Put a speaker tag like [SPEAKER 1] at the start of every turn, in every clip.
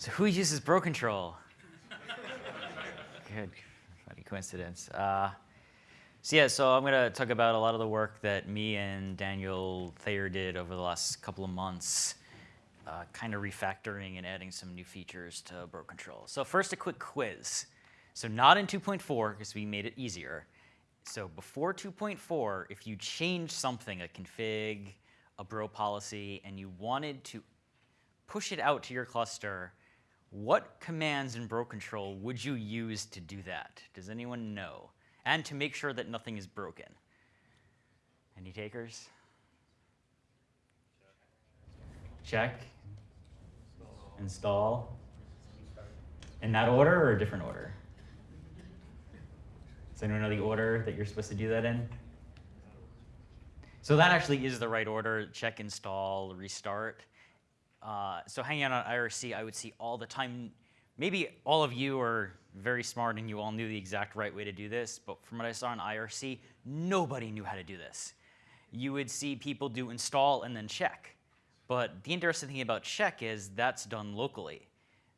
[SPEAKER 1] So who uses bro control? Good, funny coincidence. Uh, so yeah, so I'm gonna talk about a lot of the work that me and Daniel Thayer did over the last couple of months, uh, kind of refactoring and adding some new features to bro control. So first, a quick quiz. So not in 2.4, because we made it easier. So before 2.4, if you change something, a config, a bro policy, and you wanted to push it out to your cluster, what commands in bro control would you use to do that? Does anyone know? And to make sure that nothing is broken. Any takers? Check. Install. In that order or a different order? Does anyone know the order that you're supposed to do that in? So that actually is the right order, check, install, restart. Uh, so hanging out on IRC, I would see all the time, maybe all of you are very smart and you all knew the exact right way to do this, but from what I saw on IRC, nobody knew how to do this. You would see people do install and then check. But the interesting thing about check is that's done locally.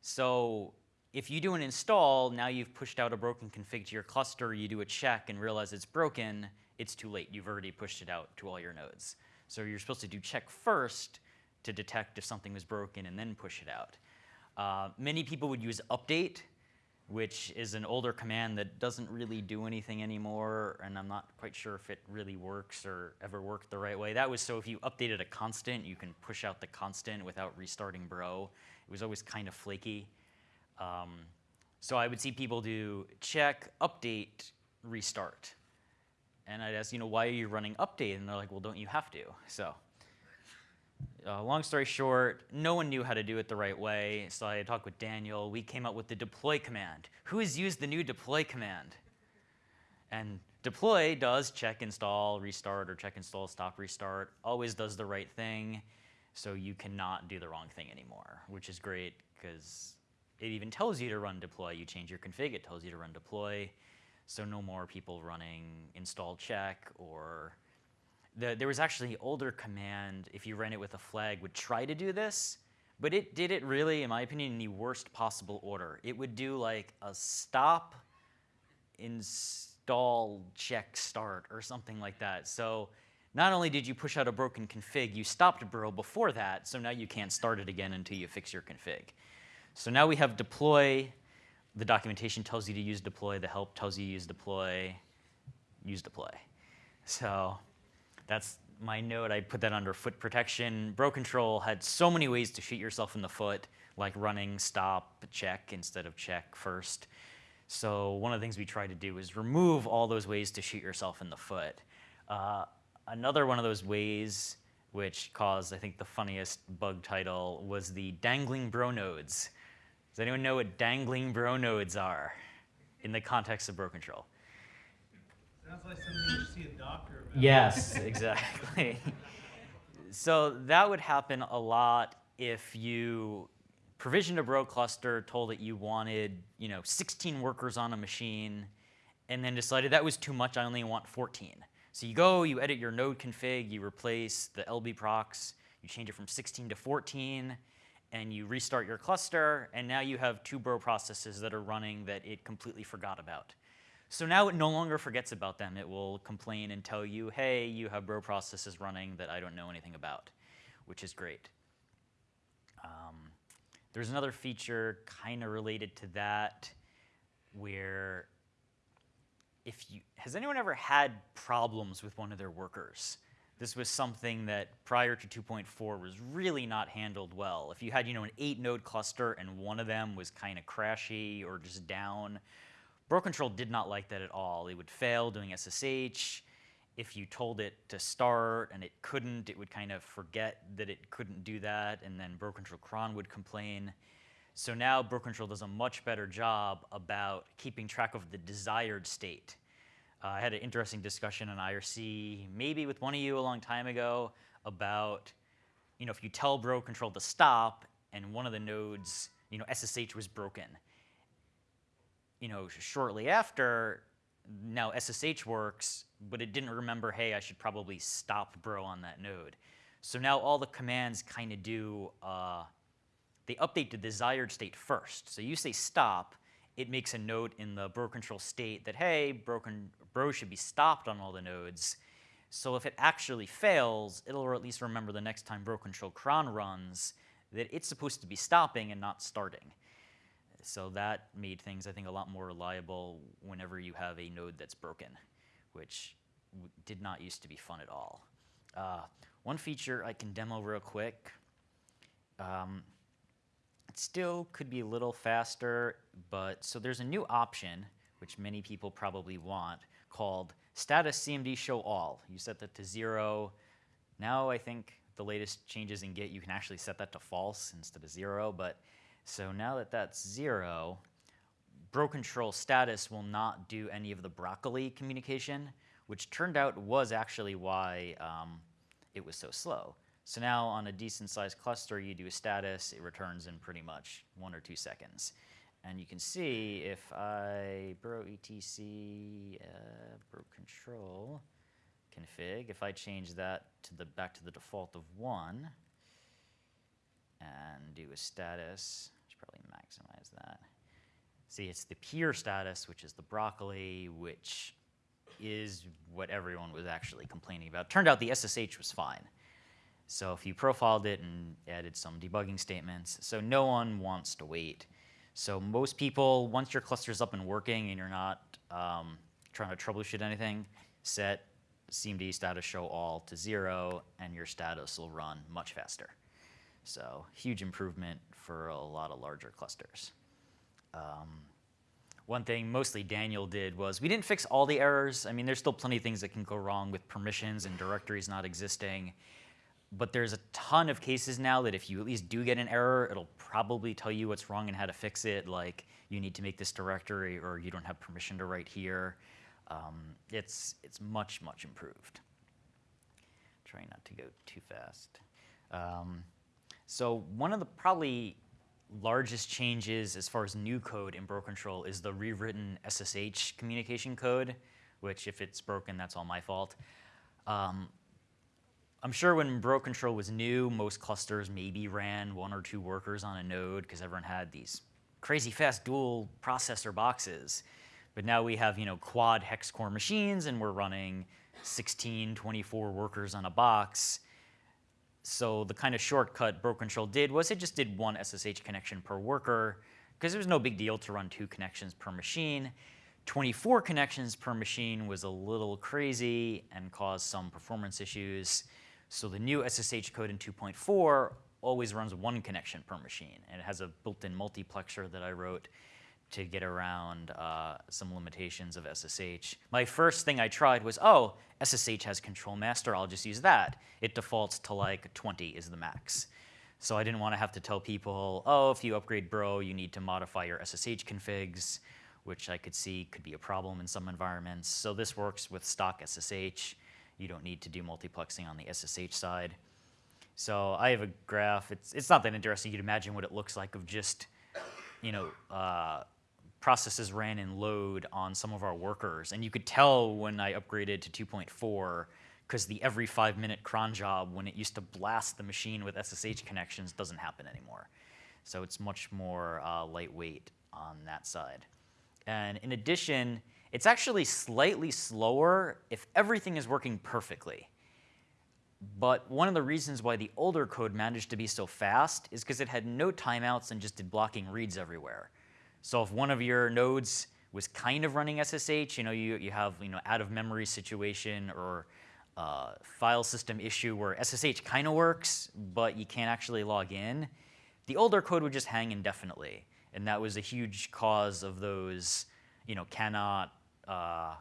[SPEAKER 1] So if you do an install, now you've pushed out a broken config to your cluster, you do a check and realize it's broken, it's too late. You've already pushed it out to all your nodes. So you're supposed to do check first to detect if something was broken and then push it out. Uh, many people would use update, which is an older command that doesn't really do anything anymore, and I'm not quite sure if it really works or ever worked the right way. That was so if you updated a constant, you can push out the constant without restarting bro. It was always kind of flaky. Um, so I would see people do check, update, restart. And I'd ask, you know, why are you running update? And they're like, well, don't you have to? So uh, long story short, no one knew how to do it the right way. So I talked with Daniel. We came up with the deploy command. Who has used the new deploy command? And deploy does check, install, restart, or check, install, stop, restart. Always does the right thing. So you cannot do the wrong thing anymore, which is great because it even tells you to run deploy. You change your config, it tells you to run deploy. So no more people running install check or the, there was actually an older command, if you ran it with a flag, would try to do this, but it did it really, in my opinion, in the worst possible order. It would do like a stop, install, check, start, or something like that. So not only did you push out a broken config, you stopped bro before that, so now you can't start it again until you fix your config. So now we have deploy. The documentation tells you to use deploy. The help tells you to use deploy. Use deploy. So that's my note. I put that under foot protection. Bro control had so many ways to shoot yourself in the foot, like running, stop, check instead of check first. So one of the things we tried to do is remove all those ways to shoot yourself in the foot. Uh, another one of those ways which caused, I think, the funniest bug title was the dangling bro nodes. Does anyone know what dangling bro nodes are in the context of bro control?
[SPEAKER 2] Sounds like something you should see a doctor about.
[SPEAKER 1] Yes, exactly. so that would happen a lot if you provisioned a bro cluster, told it you wanted, you know, 16 workers on a machine, and then decided that was too much, I only want 14. So you go, you edit your node config, you replace the LB procs, you change it from 16 to 14, and you restart your cluster, and now you have two bro processes that are running that it completely forgot about. So now it no longer forgets about them. It will complain and tell you, hey, you have bro processes running that I don't know anything about, which is great. Um, there's another feature kind of related to that where if you, has anyone ever had problems with one of their workers? This was something that prior to 2.4 was really not handled well. If you had, you know, an eight node cluster and one of them was kind of crashy or just down, Bro Control did not like that at all. It would fail doing SSH. If you told it to start and it couldn't, it would kind of forget that it couldn't do that, and then Bro Control cron would complain. So now Bro Control does a much better job about keeping track of the desired state. Uh, I had an interesting discussion on IRC, maybe with one of you a long time ago, about you know if you tell Bro Control to stop and one of the nodes, you know, SSH was broken. You know, shortly after, now SSH works, but it didn't remember, hey, I should probably stop Bro on that node. So now all the commands kind of do, uh, they update the desired state first. So you say stop, it makes a note in the bro control state that, hey, broken, bro should be stopped on all the nodes. So if it actually fails, it'll at least remember the next time bro control cron runs that it's supposed to be stopping and not starting. So that made things, I think, a lot more reliable whenever you have a node that's broken, which did not used to be fun at all. Uh, one feature I can demo real quick. Um, it still could be a little faster, but so there's a new option, which many people probably want, called status CMD show all. You set that to zero. Now I think the latest changes in Git, you can actually set that to false instead of zero, but so now that that's zero, bro control status will not do any of the broccoli communication, which turned out was actually why um, it was so slow. So now on a decent sized cluster, you do a status, it returns in pretty much one or two seconds. And you can see if I bro etc uh, bro control config, if I change that to the back to the default of one, and do a status. Maximize that. See, it's the peer status, which is the broccoli, which is what everyone was actually complaining about. Turned out the SSH was fine. So if you profiled it and added some debugging statements, so no one wants to wait. So most people, once your cluster's up and working and you're not um, trying to troubleshoot anything, set CMD status show all to zero, and your status will run much faster. So huge improvement for a lot of larger clusters. Um, one thing mostly Daniel did was we didn't fix all the errors. I mean, there's still plenty of things that can go wrong with permissions and directories not existing. But there's a ton of cases now that if you at least do get an error, it'll probably tell you what's wrong and how to fix it, like you need to make this directory or you don't have permission to write here. Um, it's, it's much, much improved. Trying not to go too fast. Um, so one of the probably largest changes as far as new code in Bro Control is the rewritten SSH communication code, which if it's broken, that's all my fault. Um, I'm sure when Bro Control was new, most clusters maybe ran one or two workers on a node because everyone had these crazy fast dual processor boxes. But now we have you know quad hex core machines and we're running 16, 24 workers on a box. So the kind of shortcut Bro Control did was it just did one SSH connection per worker because it was no big deal to run two connections per machine. 24 connections per machine was a little crazy and caused some performance issues. So the new SSH code in 2.4 always runs one connection per machine, and it has a built-in multiplexer that I wrote to get around uh, some limitations of SSH. My first thing I tried was, oh, SSH has control master, I'll just use that. It defaults to like 20 is the max. So I didn't want to have to tell people, oh, if you upgrade Bro, you need to modify your SSH configs, which I could see could be a problem in some environments. So this works with stock SSH. You don't need to do multiplexing on the SSH side. So I have a graph. It's, it's not that interesting. You'd imagine what it looks like of just, you know, uh, processes ran in load on some of our workers. And you could tell when I upgraded to 2.4 because the every five minute cron job when it used to blast the machine with SSH connections doesn't happen anymore. So it's much more uh, lightweight on that side. And in addition, it's actually slightly slower if everything is working perfectly. But one of the reasons why the older code managed to be so fast is because it had no timeouts and just did blocking reads everywhere. So if one of your nodes was kind of running SSH, you know, you, you have, you know, out of memory situation or uh, file system issue where SSH kind of works, but you can't actually log in, the older code would just hang indefinitely. And that was a huge cause of those, you know, cannot, uh,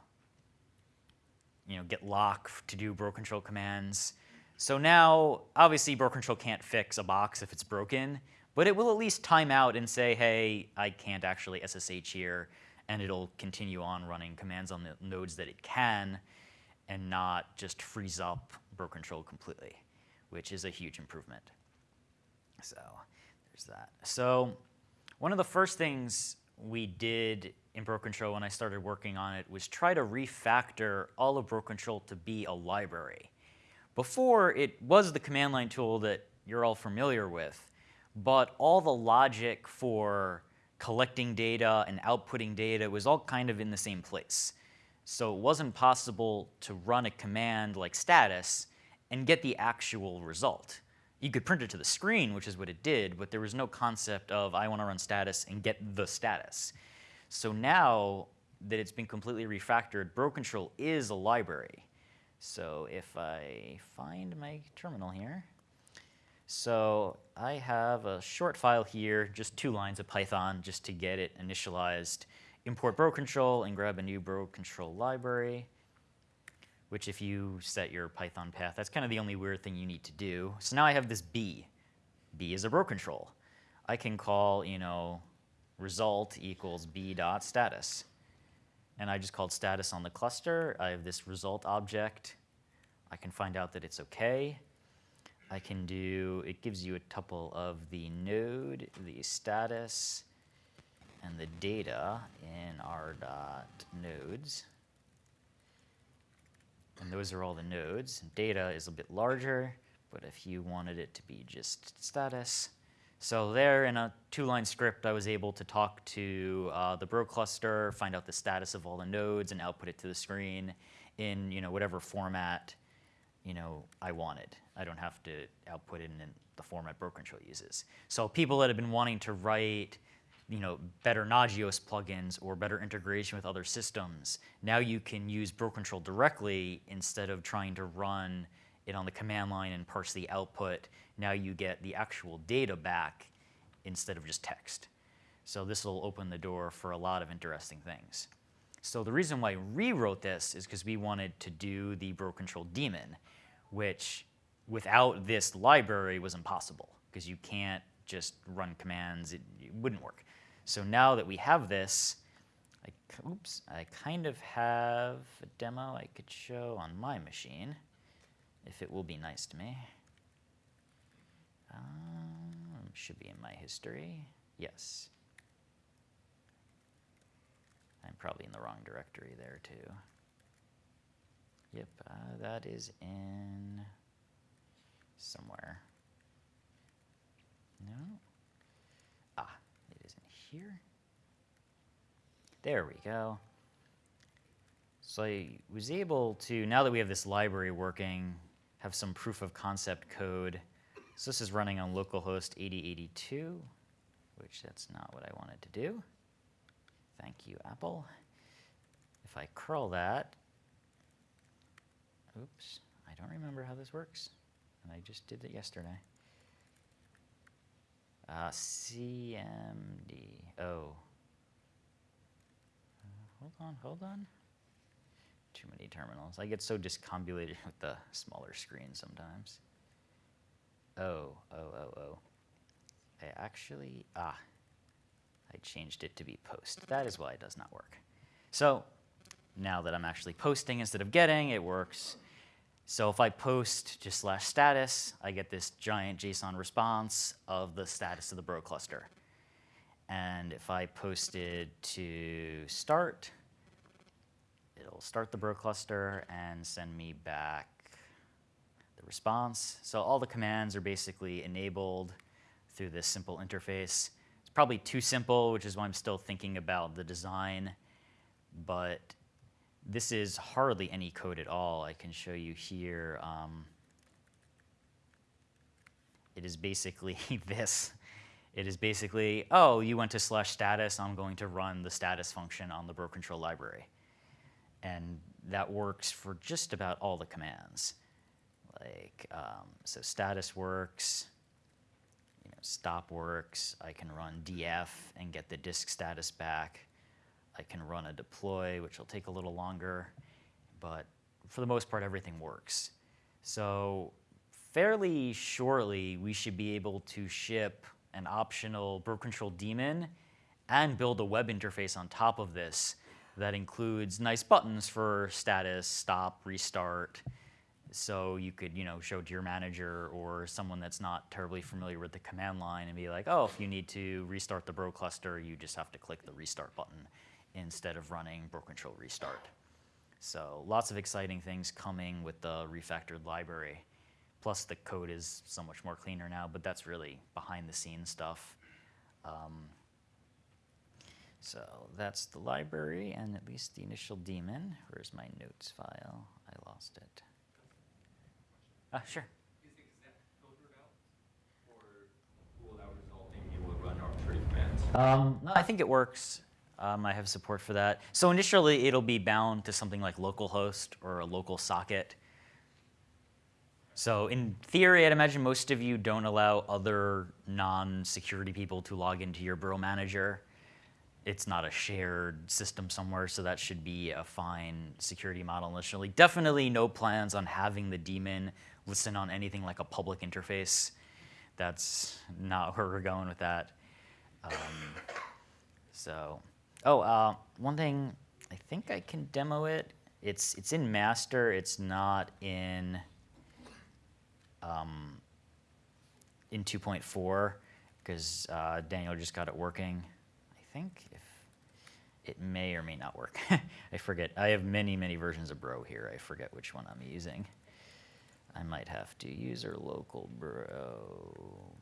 [SPEAKER 1] you know, get lock to do bro control commands. So now, obviously, bro control can't fix a box if it's broken, but it will at least time out and say, hey, I can't actually SSH here, and it'll continue on running commands on the nodes that it can and not just freeze up bro control completely, which is a huge improvement. So there's that. So one of the first things we did in bro control when I started working on it was try to refactor all of bro control to be a library. Before, it was the command line tool that you're all familiar with, but all the logic for collecting data and outputting data was all kind of in the same place. So it wasn't possible to run a command like status and get the actual result. You could print it to the screen, which is what it did, but there was no concept of I want to run status and get the status. So now that it's been completely refactored, bro control is a library. So if I find my terminal here, so I have a short file here, just two lines of Python just to get it initialized. Import bro control and grab a new bro control library, which if you set your Python path, that's kind of the only weird thing you need to do. So now I have this B. B is a bro control. I can call, you know, result equals b dot status. And I just called status on the cluster. I have this result object. I can find out that it's OK. I can do, it gives you a tuple of the node, the status, and the data in r dot nodes. And those are all the nodes. Data is a bit larger, but if you wanted it to be just status, so there in a two-line script, I was able to talk to uh, the Bro cluster, find out the status of all the nodes, and output it to the screen in you know whatever format you know I wanted. I don't have to output it in the format BroControl uses. So people that have been wanting to write you know, better Nagios plugins or better integration with other systems, now you can use BroControl directly instead of trying to run it on the command line and parse the output. Now you get the actual data back instead of just text. So this will open the door for a lot of interesting things. So the reason why I rewrote this is because we wanted to do the BroControl daemon, which without this library was impossible because you can't just run commands, it, it, wouldn't work. So now that we have this, I, oops, I kind of have a demo I could show on my machine if it will be nice to me. Um, should be in my history. Yes. I'm probably in the wrong directory there too. Yep, uh, that is in somewhere. No? Ah, it is in here. There we go. So I was able to, now that we have this library working, have some proof of concept code. So this is running on localhost 8082, which that's not what I wanted to do. Thank you, Apple. If I curl that, oops, I don't remember how this works. And I just did it yesterday. Uh, CMD, oh. Uh, hold on, hold on too many terminals. I get so discombobulated with the smaller screen sometimes. Oh, oh, oh, oh. I actually, ah, I changed it to be post. That is why it does not work. So now that I'm actually posting instead of getting, it works. So if I post just slash status, I get this giant JSON response of the status of the bro cluster. And if I posted to start, it'll start the bro cluster and send me back the response. So all the commands are basically enabled through this simple interface. It's probably too simple, which is why I'm still thinking about the design, but this is hardly any code at all. I can show you here. Um, it is basically this. It is basically, oh, you went to slash status, I'm going to run the status function on the bro control library. And that works for just about all the commands. Like, um, so status works, you know, stop works. I can run df and get the disk status back. I can run a deploy, which will take a little longer, but for the most part, everything works. So fairly shortly, we should be able to ship an optional BroControl daemon and build a web interface on top of this that includes nice buttons for status, stop, restart. So you could, you know, show to your manager or someone that's not terribly familiar with the command line and be like, oh, if you need to restart the bro cluster, you just have to click the restart button instead of running BroControl restart. So lots of exciting things coming with the refactored library. Plus, the code is so much more cleaner now, but that's really behind the scenes stuff. Um, so that's the library and at least the initial daemon. Where's my notes file? I lost it. Ah, sure.
[SPEAKER 3] Is exec filtered out? Or will that result in you will run arbitrary commands?
[SPEAKER 1] Um, no, I think it works. Um, I have support for that. So initially, it'll be bound to something like localhost or a local socket. So in theory, I'd imagine most of you don't allow other non-security people to log into your Bro Manager. It's not a shared system somewhere, so that should be a fine security model initially. Definitely no plans on having the daemon listen on anything like a public interface. That's not where we're going with that. Um, so, oh, uh, one thing, I think I can demo it. It's it's in master. It's not in um, in 2.4 because uh, Daniel just got it working. I think if it may or may not work. I forget. I have many many versions of Bro here. I forget which one I'm using. I might have to user local Bro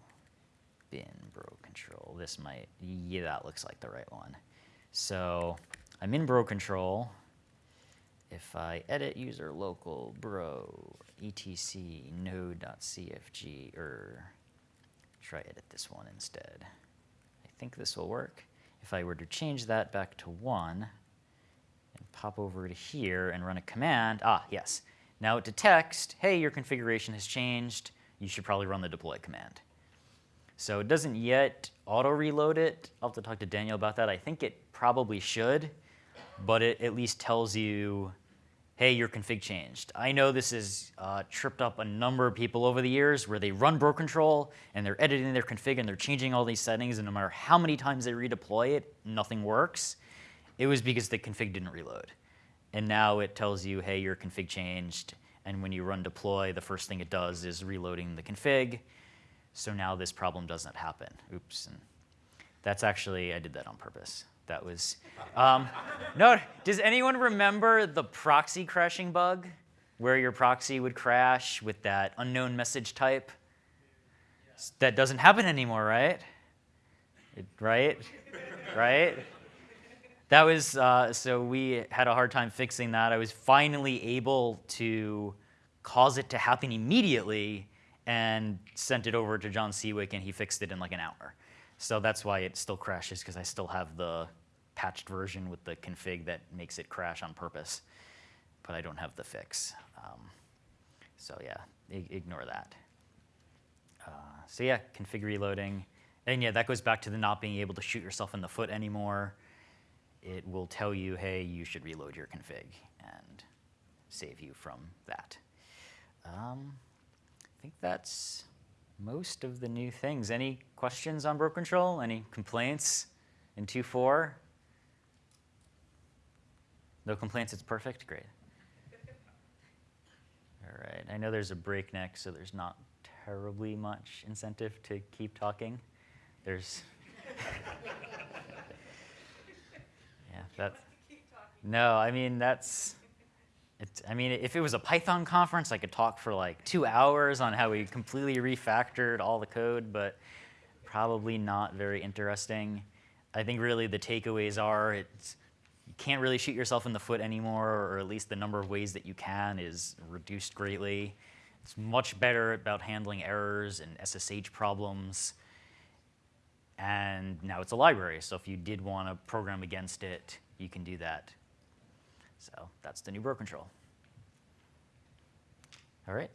[SPEAKER 1] bin bro control. This might, yeah, that looks like the right one. So I'm in bro control. If I edit user local bro etc node.cfg or try edit this one instead. I think this will work. If I were to change that back to one and pop over to here and run a command, ah, yes. Now it detects, hey, your configuration has changed. You should probably run the deploy command. So it doesn't yet auto reload it. I'll have to talk to Daniel about that. I think it probably should, but it at least tells you, hey, your config changed. I know this has uh, tripped up a number of people over the years where they run bro control and they're editing their config and they're changing all these settings and no matter how many times they redeploy it, nothing works. It was because the config didn't reload. And now it tells you, hey, your config changed. And when you run deploy, the first thing it does is reloading the config. So now this problem doesn't happen. Oops. And that's actually, I did that on purpose. That was, um, no, does anyone remember the proxy crashing bug? Where your proxy would crash with that unknown message type? That doesn't happen anymore, right? It, right? right? That was, uh, so we had a hard time fixing that. I was finally able to cause it to happen immediately and sent it over to Jon Siwek, and he fixed it in like an hour. So that's why it still crashes, because I still have the patched version with the config that makes it crash on purpose, but I don't have the fix. Um, so yeah, ignore that. Uh, so yeah, config reloading. And yeah, that goes back to the not being able to shoot yourself in the foot anymore. It will tell you, hey, you should reload your config and save you from that. Um, I think that's most of the new things. Any questions on Bro Control? Any complaints in 2.4? No complaints, it's perfect? Great. All right, I know there's a break next, so there's not terribly much incentive to keep talking. There's, yeah, that, no, I mean, that's, I mean, if it was a Python conference, I could talk for like two hours on how we completely refactored all the code, but probably not very interesting. I think really the takeaways are it's, you can't really shoot yourself in the foot anymore, or at least the number of ways that you can is reduced greatly. It's much better about handling errors and SSH problems. And now it's a library, so if you did want to program against it, you can do that. So that's the new bro control. All right.